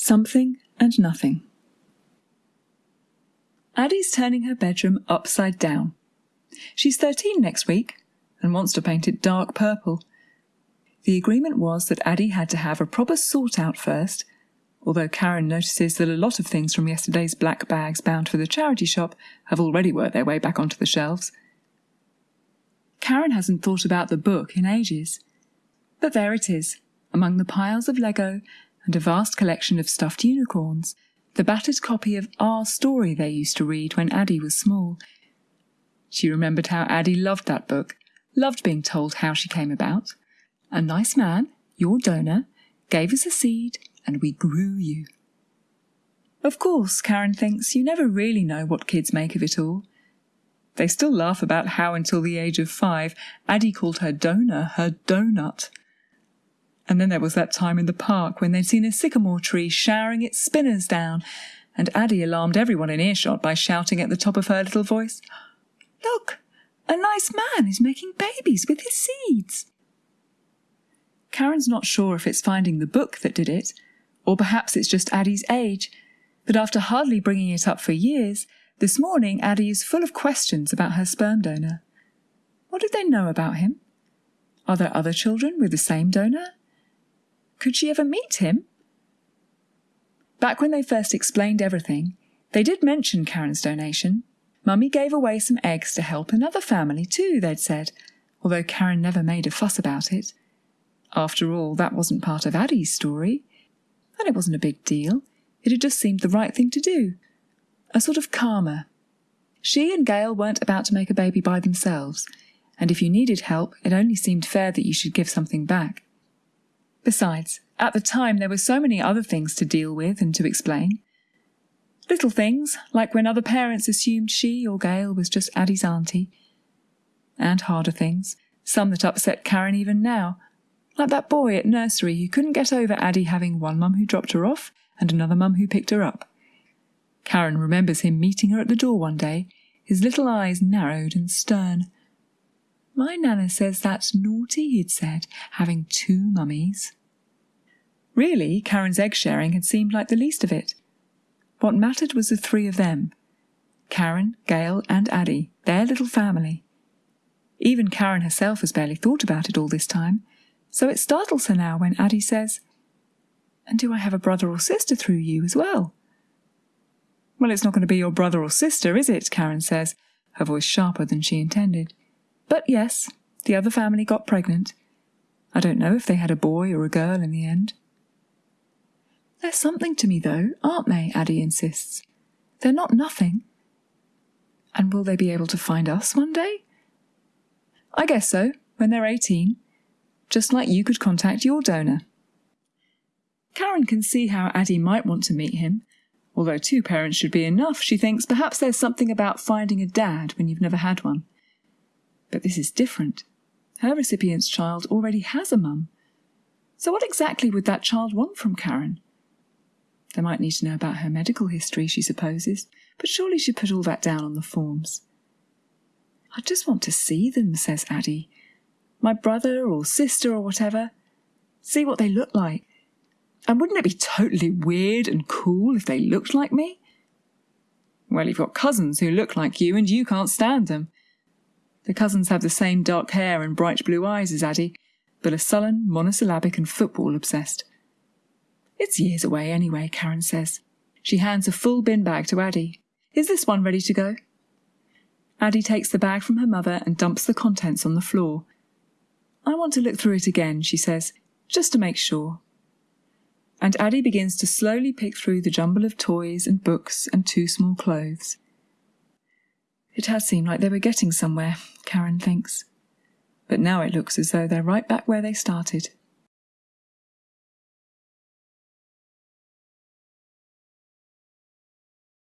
Something and Nothing. Addie's turning her bedroom upside down. She's 13 next week and wants to paint it dark purple. The agreement was that Addie had to have a proper sort out first, although Karen notices that a lot of things from yesterday's black bags bound for the charity shop have already worked their way back onto the shelves. Karen hasn't thought about the book in ages. But there it is, among the piles of Lego and a vast collection of stuffed unicorns, the battered copy of Our Story they used to read when Addie was small. She remembered how Addie loved that book, loved being told how she came about. A nice man, your donor, gave us a seed and we grew you. Of course, Karen thinks you never really know what kids make of it all. They still laugh about how, until the age of five, Addie called her donor her donut. And then there was that time in the park when they'd seen a sycamore tree showering its spinners down, and Addie alarmed everyone in earshot by shouting at the top of her little voice, Look, a nice man is making babies with his seeds. Karen's not sure if it's finding the book that did it, or perhaps it's just Addie's age, but after hardly bringing it up for years, this morning, Addie is full of questions about her sperm donor. What did they know about him? Are there other children with the same donor? Could she ever meet him? Back when they first explained everything, they did mention Karen's donation. Mummy gave away some eggs to help another family too, they'd said, although Karen never made a fuss about it. After all, that wasn't part of Addie's story. And it wasn't a big deal. It had just seemed the right thing to do a sort of karma. She and Gail weren't about to make a baby by themselves, and if you needed help, it only seemed fair that you should give something back. Besides, at the time there were so many other things to deal with and to explain. Little things, like when other parents assumed she or Gail was just Addie's auntie. And harder things, some that upset Karen even now, like that boy at nursery who couldn't get over Addie having one mum who dropped her off and another mum who picked her up. Karen remembers him meeting her at the door one day, his little eyes narrowed and stern. My Nana says that's naughty, he'd said, having two mummies. Really, Karen's egg sharing had seemed like the least of it. What mattered was the three of them Karen, Gail, and Addie, their little family. Even Karen herself has barely thought about it all this time, so it startles her now when Addie says, And do I have a brother or sister through you as well? Well, it's not going to be your brother or sister, is it? Karen says, her voice sharper than she intended. But yes, the other family got pregnant. I don't know if they had a boy or a girl in the end. They're something to me, though, aren't they? Addie insists. They're not nothing. And will they be able to find us one day? I guess so, when they're 18. Just like you could contact your donor. Karen can see how Addie might want to meet him, Although two parents should be enough, she thinks perhaps there's something about finding a dad when you've never had one. But this is different. Her recipient's child already has a mum. So what exactly would that child want from Karen? They might need to know about her medical history, she supposes, but surely she'd put all that down on the forms. I just want to see them, says Addie. My brother or sister or whatever. See what they look like. And wouldn't it be totally weird and cool if they looked like me? Well, you've got cousins who look like you and you can't stand them. The cousins have the same dark hair and bright blue eyes as Addie, but are sullen, monosyllabic, and football obsessed. It's years away anyway, Karen says. She hands a full bin bag to Addie. Is this one ready to go? Addie takes the bag from her mother and dumps the contents on the floor. I want to look through it again, she says, just to make sure and Addie begins to slowly pick through the jumble of toys and books and too small clothes. It has seemed like they were getting somewhere, Karen thinks. But now it looks as though they're right back where they started.